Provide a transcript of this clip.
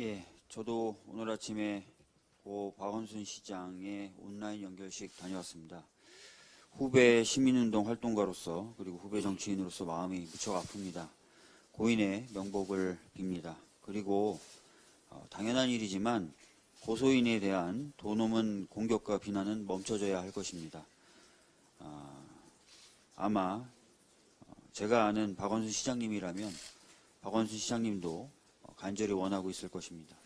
예, 저도 오늘 아침에 고 박원순 시장의 온라인 연결식 다녀왔습니다. 후배 시민운동 활동가로서 그리고 후배 정치인으로서 마음이 무척 아픕니다. 고인의 명복을 빕니다. 그리고 어, 당연한 일이지만 고소인에 대한 도놈은 공격과 비난은 멈춰져야 할 것입니다. 아, 아마 어, 제가 아는 박원순 시장님이라면 박원순 시장님도 어, 간절히 원하고 있을 것입니다.